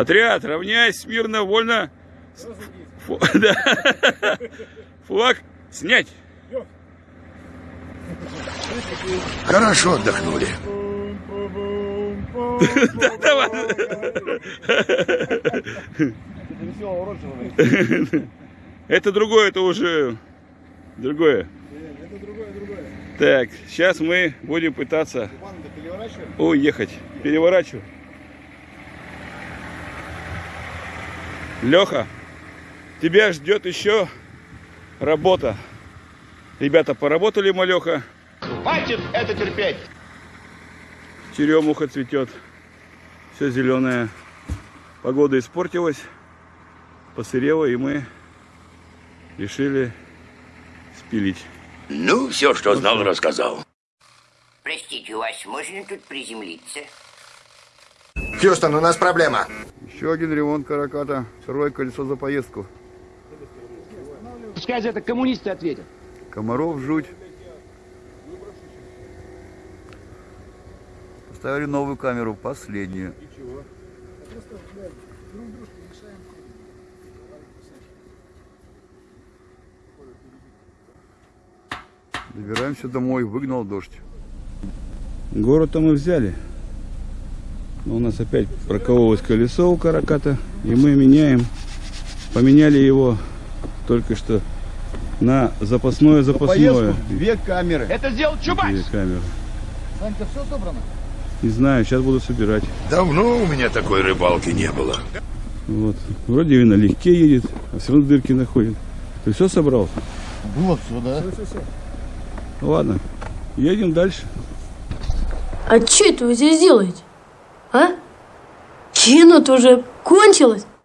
Отряд, равняйсь, смирно, вольно. Фу- да. Флаг снять. Хорошо отдохнули. Да, давай. Это другое, это уже другое. Так, сейчас мы будем пытаться уехать. Переворачиваю. Леха, тебя ждет еще работа. Ребята, поработали, Малеха. Хватит это терпеть! Черемуха цветет. Все зеленое. Погода испортилась. Посырела, и мы решили спилить. Ну, все, что знал, рассказал. Простите, у вас можно тут приземлиться? Хьюстон, у нас проблема. Еще один ремонт караката. Второе колесо за поездку. Пускай за это коммунисты ответят. Комаров жуть. Поставили новую камеру, последнюю. Добираемся домой, выгнал дождь. Город-то мы взяли. У нас опять прокололось колесо у караката, и мы меняем. Поменяли его только что на запасное запасное. Две камеры. Это сделал Чубайс! Две камеры. Санька, все собрано? Не знаю, сейчас буду собирать. Давно у меня такой рыбалки не было. Вот. Вроде и налегке едет, а все равно дырки находит. Ты все собрал? Вот сюда. Ну ладно, едем дальше. А что это вы здесь делаете? Кино-то уже кончилось.